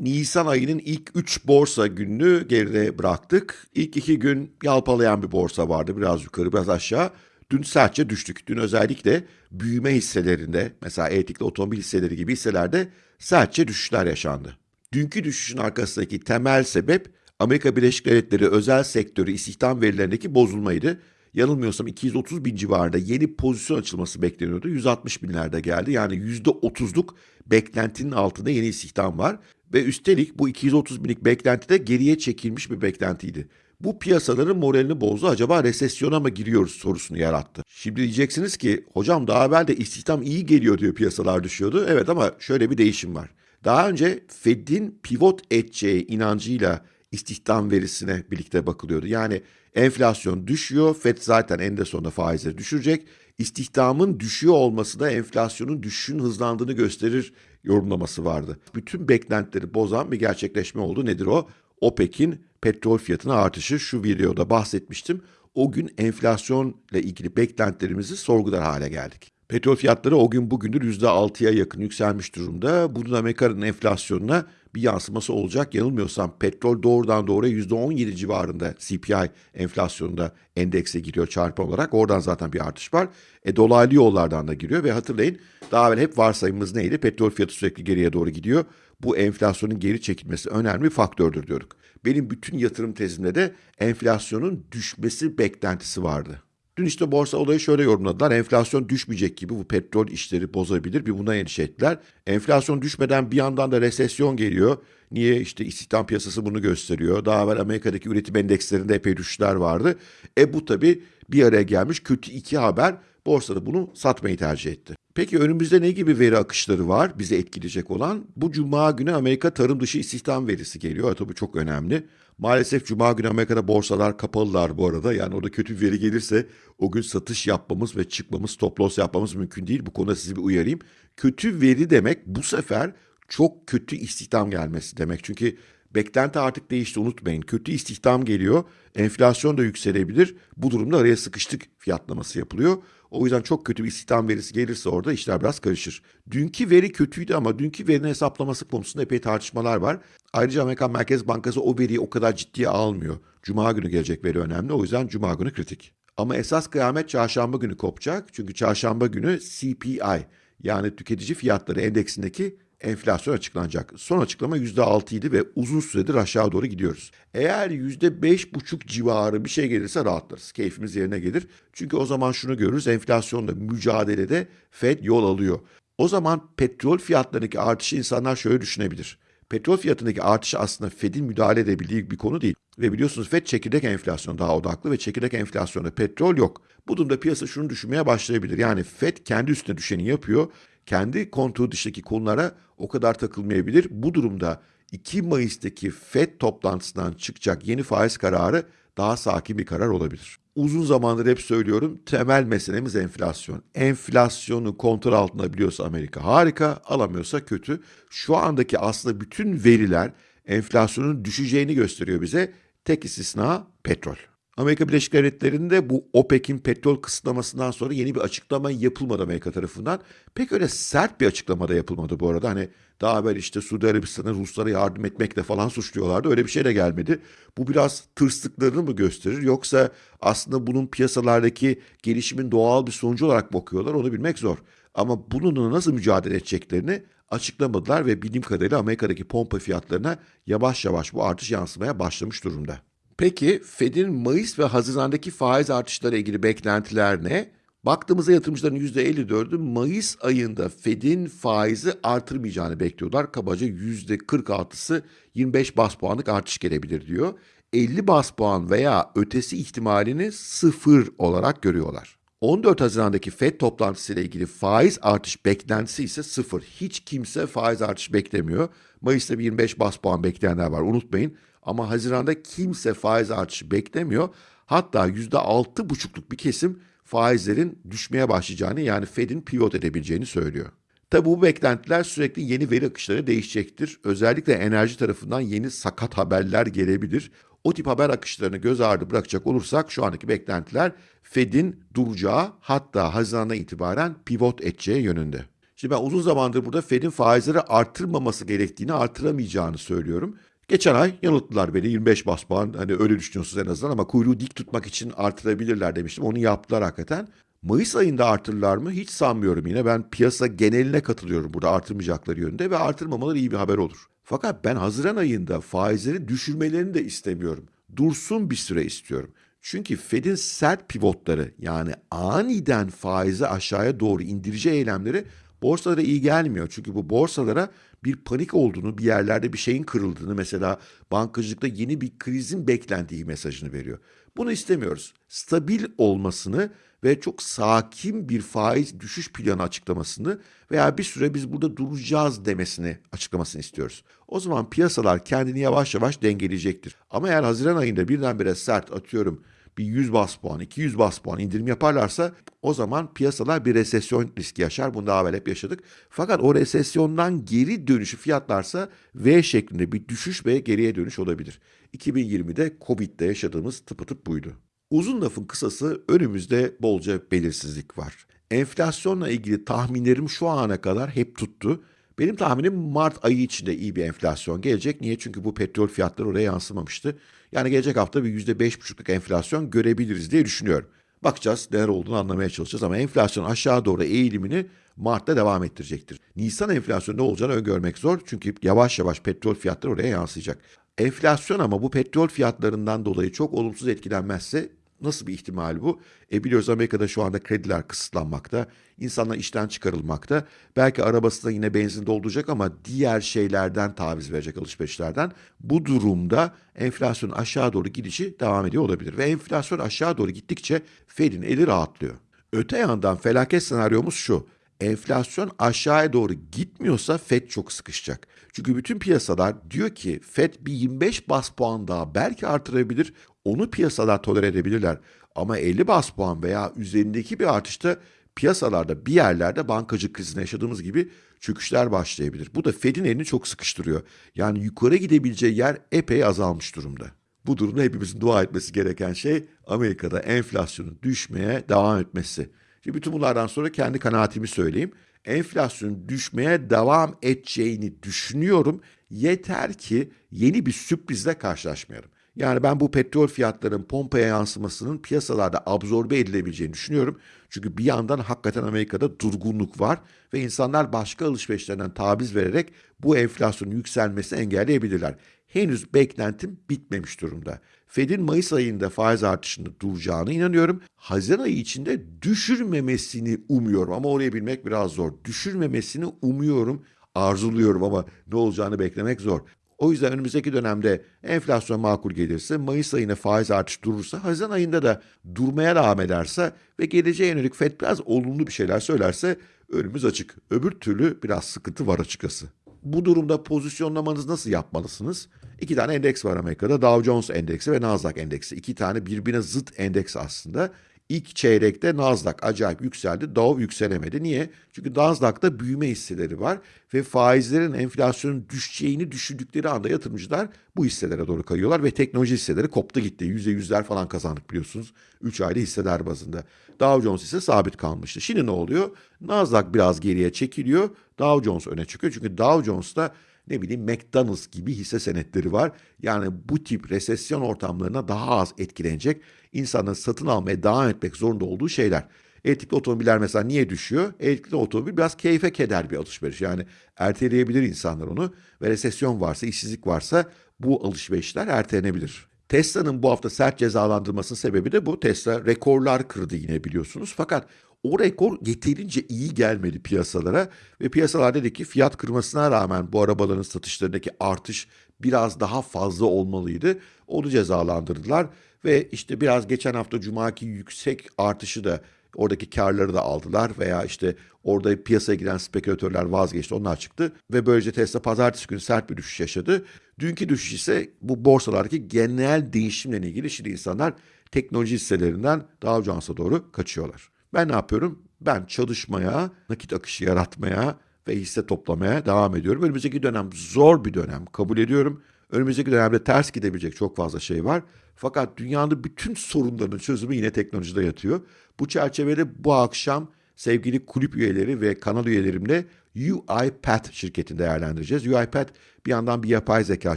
Nisan ayının ilk 3 borsa gününü geride bıraktık. İlk 2 gün yalpalayan bir borsa vardı. Biraz yukarı biraz aşağı. Dün sertçe düştük. Dün özellikle büyüme hisselerinde mesela elektrikli otomobil hisseleri gibi hisselerde sertçe düşüşler yaşandı. Dünkü düşüşün arkasındaki temel sebep Amerika Birleşik Devletleri özel sektörü istihdam verilerindeki bozulmaydı. Yanılmıyorsam 230 bin civarında yeni pozisyon açılması bekleniyordu. 160 binlerde geldi. Yani %30'luk beklentinin altında yeni istihdam var. Ve üstelik bu 230 binlik beklenti de geriye çekilmiş bir beklentiydi. Bu piyasaların moralini bozdu. Acaba resesyona mı giriyoruz sorusunu yarattı. Şimdi diyeceksiniz ki hocam daha evvel de istihdam iyi geliyor diyor piyasalar düşüyordu. Evet ama şöyle bir değişim var. Daha önce Fed'in pivot edeceği inancıyla istihdam verisine birlikte bakılıyordu. Yani enflasyon düşüyor, Fed zaten en sonunda faizleri düşürecek. İstihdamın düşüyor olması da enflasyonun düşüşün hızlandığını gösterir yorumlaması vardı. Bütün beklentileri bozan bir gerçekleşme oldu. Nedir o? OPEC'in petrol fiyatına artışı şu videoda bahsetmiştim. O gün enflasyonla ilgili beklentilerimizi sorgular hale geldik. Petrol fiyatları o gün bugündür %6'ya yakın yükselmiş durumda. Bunun Amerika'nın enflasyonuna bir yansıması olacak. Yanılmıyorsam petrol doğrudan doğruya %17 civarında CPI enflasyonunda endekse giriyor çarpı olarak. Oradan zaten bir artış var. E, dolaylı yollardan da giriyor ve hatırlayın daha evvel hep varsayımımız neydi? Petrol fiyatı sürekli geriye doğru gidiyor. Bu enflasyonun geri çekilmesi önemli bir faktördür diyorduk. Benim bütün yatırım tezimde de enflasyonun düşmesi beklentisi vardı. Dün işte borsa olayı şöyle yorumladılar. Enflasyon düşmeyecek gibi bu petrol işleri bozabilir. Bir buna endişe ettiler. Enflasyon düşmeden bir yandan da resesyon geliyor. Niye? işte istihdam piyasası bunu gösteriyor. Daha evvel Amerika'daki üretim endekslerinde epey düşüşler vardı. E bu tabii bir araya gelmiş kötü iki haber. Borsada bunu satmayı tercih etti. Peki önümüzde ne gibi veri akışları var bizi etkileyecek olan? Bu cuma günü Amerika tarım dışı istihdam verisi geliyor. Tabii çok önemli. Maalesef cuma günü Amerika'da borsalar kapalılar bu arada. Yani orada kötü bir veri gelirse o gün satış yapmamız ve çıkmamız, stop loss yapmamız mümkün değil. Bu konuda sizi bir uyarayım. Kötü veri demek bu sefer çok kötü istihdam gelmesi demek. Çünkü beklenti artık değişti unutmayın. Kötü istihdam geliyor. Enflasyon da yükselebilir. Bu durumda araya sıkıştık fiyatlaması yapılıyor. O yüzden çok kötü bir istihdam verisi gelirse orada işler biraz karışır. Dünkü veri kötüydü ama dünkü verinin hesaplaması konusunda epey tartışmalar var. Ayrıca Amerikan Merkez Bankası o veriyi o kadar ciddiye almıyor. Cuma günü gelecek veri önemli. O yüzden Cuma günü kritik. Ama esas kıyamet çarşamba günü kopacak. Çünkü çarşamba günü CPI yani tüketici fiyatları endeksindeki enflasyon açıklanacak. Son açıklama %6 idi ve uzun süredir aşağı doğru gidiyoruz. Eğer %5,5 civarı bir şey gelirse rahatlarız. Keyfimiz yerine gelir. Çünkü o zaman şunu görürüz. Enflasyonla mücadelede Fed yol alıyor. O zaman petrol fiyatlarındaki artışı insanlar şöyle düşünebilir. Petrol fiyatındaki artış aslında Fed'in müdahale edebildiği bir konu değil. Ve biliyorsunuz Fed çekirdek enflasyon daha odaklı ve çekirdek enflasyonda petrol yok. Bu durumda piyasa şunu düşünmeye başlayabilir. Yani Fed kendi üstüne düşeni yapıyor kendi kontrol dışındaki konulara o kadar takılmayabilir. Bu durumda 2 Mayıs'taki FED toplantısından çıkacak yeni faiz kararı daha sakin bir karar olabilir. Uzun zamandır hep söylüyorum temel meselemiz enflasyon. Enflasyonu kontrol altında biliyorsa Amerika harika, alamıyorsa kötü. Şu andaki aslında bütün veriler enflasyonun düşeceğini gösteriyor bize. Tek istisna petrol. Amerika Birleşik Devletleri'nde bu OPEC'in petrol kısıtlamasından sonra yeni bir açıklama yapılmadı Amerika tarafından. Pek öyle sert bir açıklama da yapılmadı bu arada. Hani daha evvel işte Suudi Arabistan'a Ruslara yardım etmekle falan suçluyorlardı. Öyle bir şey de gelmedi. Bu biraz tırstıklarını mı gösterir yoksa aslında bunun piyasalardaki gelişimin doğal bir sonucu olarak bakıyorlar onu bilmek zor. Ama bununla nasıl mücadele edeceklerini açıklamadılar ve bildiğim kadarıyla Amerika'daki pompa fiyatlarına yavaş yavaş bu artış yansımaya başlamış durumda. Peki Fed'in Mayıs ve Haziran'daki faiz artışları ilgili beklentiler ne? Baktığımızda yatırımcıların %54'ü Mayıs ayında Fed'in faizi artırmayacağını bekliyorlar. Kabaca %46'sı 25 bas puanlık artış gelebilir diyor. 50 bas puan veya ötesi ihtimalini sıfır olarak görüyorlar. 14 Haziran'daki FED toplantısıyla ilgili faiz artış beklentisi ise sıfır. Hiç kimse faiz artış beklemiyor. Mayıs'ta bir 25 bas puan bekleyenler var unutmayın. Ama Haziran'da kimse faiz artışı beklemiyor. Hatta %6,5'luk bir kesim faizlerin düşmeye başlayacağını yani Fed'in pivot edebileceğini söylüyor. Tabi bu beklentiler sürekli yeni veri akışları değişecektir. Özellikle enerji tarafından yeni sakat haberler gelebilir. O tip haber akışlarını göz ardı bırakacak olursak şu andaki beklentiler Fed'in duracağı hatta Haziran'dan itibaren pivot edeceği yönünde. Şimdi ben uzun zamandır burada Fed'in faizleri arttırmaması gerektiğini, artıramayacağını söylüyorum. Geçen ay yanılttılar beni 25 bas puan hani öyle düşünüyorsunuz en azından ama kuyruğu dik tutmak için artırabilirler demiştim. Onu yaptılar hakikaten. Mayıs ayında artırırlar mı? Hiç sanmıyorum yine. Ben piyasa geneline katılıyorum burada artırmayacakları yönünde ve artırmamaları iyi bir haber olur. Fakat ben Haziran ayında faizleri düşürmelerini de istemiyorum. Dursun bir süre istiyorum. Çünkü Fed'in sert pivotları yani aniden faizi aşağıya doğru indirici eylemleri borsalara iyi gelmiyor. Çünkü bu borsalara bir panik olduğunu, bir yerlerde bir şeyin kırıldığını mesela bankacılıkta yeni bir krizin beklendiği mesajını veriyor. Bunu istemiyoruz. Stabil olmasını ve çok sakin bir faiz düşüş planı açıklamasını veya bir süre biz burada duracağız demesini açıklamasını istiyoruz. O zaman piyasalar kendini yavaş yavaş dengeleyecektir. Ama eğer Haziran ayında birdenbire sert atıyorum bir 100 bas puan, 200 bas puan indirim yaparlarsa o zaman piyasalar bir resesyon riski yaşar. Bunu daha evvel hep yaşadık. Fakat o resesyondan geri dönüşü fiyatlarsa V şeklinde bir düşüş ve geriye dönüş olabilir. 2020'de Covid'de yaşadığımız tıpatıp buydu. Uzun lafın kısası önümüzde bolca belirsizlik var. Enflasyonla ilgili tahminlerim şu ana kadar hep tuttu. Benim tahminim Mart ayı içinde iyi bir enflasyon gelecek. Niye? Çünkü bu petrol fiyatları oraya yansımamıştı. Yani gelecek hafta bir %5,5'luk enflasyon görebiliriz diye düşünüyorum. Bakacağız neler olduğunu anlamaya çalışacağız ama enflasyon aşağı doğru eğilimini Mart'ta devam ettirecektir. Nisan enflasyonu ne olacağını öngörmek zor çünkü yavaş yavaş petrol fiyatları oraya yansıyacak. Enflasyon ama bu petrol fiyatlarından dolayı çok olumsuz etkilenmezse Nasıl bir ihtimal bu? E biliyoruz Amerika'da şu anda krediler kısıtlanmakta. İnsanlar işten çıkarılmakta. Belki arabasında yine benzin dolduracak ama diğer şeylerden taviz verecek alışverişlerden. Bu durumda enflasyon aşağı doğru gidişi devam ediyor olabilir. Ve enflasyon aşağı doğru gittikçe Fed'in eli rahatlıyor. Öte yandan felaket senaryomuz şu. Enflasyon aşağıya doğru gitmiyorsa Fed çok sıkışacak. Çünkü bütün piyasalar diyor ki Fed bir 25 bas puan daha belki artırabilir. Onu piyasalar tolere edebilirler. Ama 50 bas puan veya üzerindeki bir artışta piyasalarda bir yerlerde bankacı krizine yaşadığımız gibi çöküşler başlayabilir. Bu da Fed'in elini çok sıkıştırıyor. Yani yukarı gidebileceği yer epey azalmış durumda. Bu durumda hepimizin dua etmesi gereken şey Amerika'da enflasyonun düşmeye devam etmesi. Şimdi bütün bunlardan sonra kendi kanaatimi söyleyeyim. Enflasyonun düşmeye devam edeceğini düşünüyorum. Yeter ki yeni bir sürprizle karşılaşmayalım. Yani ben bu petrol fiyatlarının pompaya yansımasının piyasalarda absorbe edilebileceğini düşünüyorum. Çünkü bir yandan hakikaten Amerika'da durgunluk var ve insanlar başka alışverişlerden taviz vererek bu enflasyonun yükselmesini engelleyebilirler. Henüz beklentim bitmemiş durumda. Fed'in Mayıs ayında faiz artışında duracağına inanıyorum. Haziran ayı içinde düşürmemesini umuyorum ama orayı bilmek biraz zor. Düşürmemesini umuyorum, arzuluyorum ama ne olacağını beklemek zor. O yüzden önümüzdeki dönemde enflasyon makul gelirse, Mayıs ayına faiz artış durursa, Haziran ayında da durmaya devam ederse ve geleceğe yönelik FED biraz olumlu bir şeyler söylerse önümüz açık. Öbür türlü biraz sıkıntı var açıkçası. Bu durumda pozisyonlamanızı nasıl yapmalısınız? İki tane endeks var Amerika'da. Dow Jones endeksi ve Nasdaq endeksi. İki tane birbirine zıt endeks aslında. İlk çeyrekte Nasdaq acayip yükseldi. Dow yükselemedi. Niye? Çünkü Nasdaq'ta büyüme hisseleri var ve faizlerin enflasyonun düşeceğini düşündükleri anda yatırımcılar bu hisselere doğru kayıyorlar ve teknoloji hisseleri koptu gitti. Yüzde yüzler falan kazandık biliyorsunuz. 3 ayda hisseler bazında. Dow Jones ise sabit kalmıştı. Şimdi ne oluyor? Nasdaq biraz geriye çekiliyor. Dow Jones öne çıkıyor. Çünkü Dow Jones'ta ne bileyim McDonald's gibi hisse senetleri var. Yani bu tip resesyon ortamlarına daha az etkilenecek, insanların satın almaya devam etmek zorunda olduğu şeyler. Elektrikli otomobiller mesela niye düşüyor? Elektrikli otomobil biraz keyfe keder bir alışveriş. Yani erteleyebilir insanlar onu ve resesyon varsa, işsizlik varsa bu alışverişler ertelenebilir. Tesla'nın bu hafta sert cezalandırmasının sebebi de bu. Tesla rekorlar kırdı yine biliyorsunuz. Fakat o rekor yeterince iyi gelmedi piyasalara ve piyasalar dedi ki fiyat kırmasına rağmen bu arabaların satışlarındaki artış biraz daha fazla olmalıydı. Onu cezalandırdılar ve işte biraz geçen hafta cumaki yüksek artışı da oradaki karları da aldılar veya işte orada piyasaya giren spekülatörler vazgeçti onlar çıktı ve böylece Tesla pazartesi günü sert bir düşüş yaşadı. Dünkü düşüş ise bu borsalardaki genel değişimle ilgili şimdi insanlar teknoloji hisselerinden Dow Jones'a doğru kaçıyorlar. Ben ne yapıyorum? Ben çalışmaya, nakit akışı yaratmaya ve hisse toplamaya devam ediyorum. Önümüzdeki dönem zor bir dönem kabul ediyorum. Önümüzdeki dönemde ters gidebilecek çok fazla şey var. Fakat dünyanın bütün sorunlarının çözümü yine teknolojide yatıyor. Bu çerçevede bu akşam sevgili kulüp üyeleri ve kanal üyelerimle UiPath şirketini değerlendireceğiz. UiPath bir yandan bir yapay zeka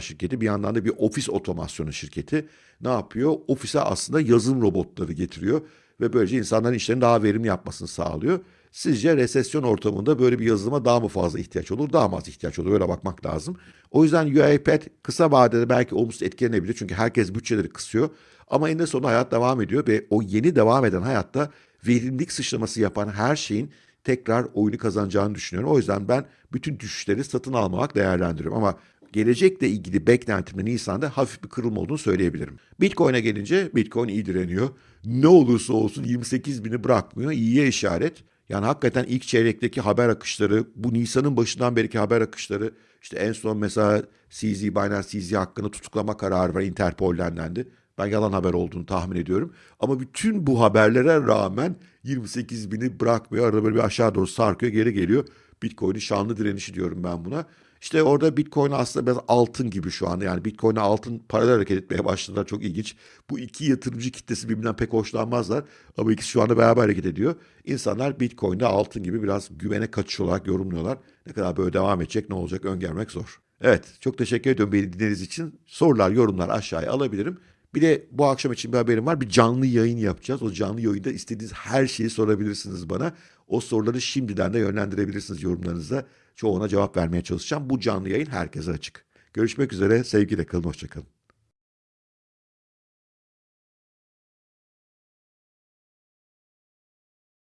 şirketi, bir yandan da bir ofis otomasyonu şirketi. Ne yapıyor? Ofise aslında yazılım robotları getiriyor ve böylece insanların işlerini daha verimli yapmasını sağlıyor. Sizce resesyon ortamında böyle bir yazılıma daha mı fazla ihtiyaç olur, daha mı az ihtiyaç olur? Öyle bakmak lazım. O yüzden UiPath kısa vadede belki olumsuz etkilenebilir çünkü herkes bütçeleri kısıyor. Ama eninde sonunda hayat devam ediyor ve o yeni devam eden hayatta verimlilik sıçraması yapan her şeyin tekrar oyunu kazanacağını düşünüyorum. O yüzden ben bütün düşüşleri satın almamak değerlendiriyorum. Ama gelecekle ilgili beklentimde Nisan'da hafif bir kırılma olduğunu söyleyebilirim. Bitcoin'e gelince Bitcoin iyi direniyor. Ne olursa olsun 28 bini bırakmıyor. İyiye işaret. Yani hakikaten ilk çeyrekteki haber akışları, bu Nisan'ın başından beriki haber akışları, işte en son mesela CZ, Binance CZ hakkında tutuklama kararı var Interpol'den dendi. Ben yalan haber olduğunu tahmin ediyorum. Ama bütün bu haberlere rağmen 28 bini bırakmıyor. Arada böyle bir aşağı doğru sarkıyor, geri geliyor. Bitcoin'in şanlı direnişi diyorum ben buna. İşte orada Bitcoin aslında biraz altın gibi şu anda. Yani Bitcoin'e altın paralel hareket etmeye başladılar. Çok ilginç. Bu iki yatırımcı kitlesi birbirinden pek hoşlanmazlar. Ama ikisi şu anda beraber hareket ediyor. İnsanlar Bitcoin'de altın gibi biraz güvene kaçış olarak yorumluyorlar. Ne kadar böyle devam edecek, ne olacak öngörmek zor. Evet, çok teşekkür ediyorum beni dinlediğiniz için. Sorular, yorumlar aşağıya alabilirim. Bir de bu akşam için bir haberim var. Bir canlı yayın yapacağız. O canlı yayında istediğiniz her şeyi sorabilirsiniz bana. O soruları şimdiden de yönlendirebilirsiniz yorumlarınızda. Çoğuna cevap vermeye çalışacağım. Bu canlı yayın herkese açık. Görüşmek üzere. Sevgiyle kalın. Hoşçakalın.